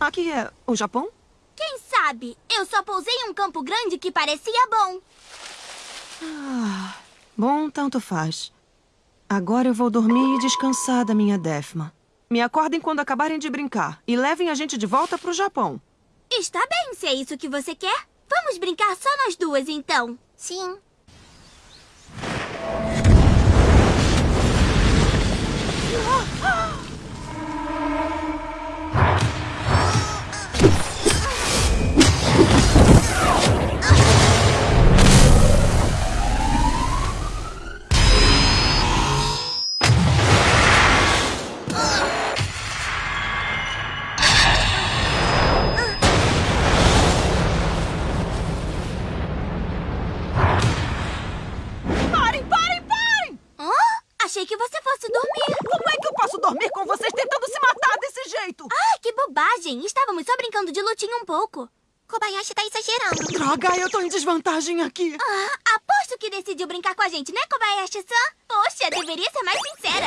Aqui é o Japão? Quem sabe? Eu só pousei em um campo grande que parecia bom. Ah, bom, tanto faz. Agora eu vou dormir e descansar da minha Defma. Me acordem quando acabarem de brincar e levem a gente de volta pro Japão. Está bem, se é isso que você quer. Vamos brincar só nós duas, então. Sim. Achei que você fosse dormir. Como é que eu posso dormir com vocês tentando se matar desse jeito? Ah, que bobagem. Estávamos só brincando de lutinha um pouco. Kobayashi tá exagerando. Droga, eu tô em desvantagem aqui. Ah, aposto que decidiu brincar com a gente, né, Kobayashi-san? Poxa, deveria ser mais sincera.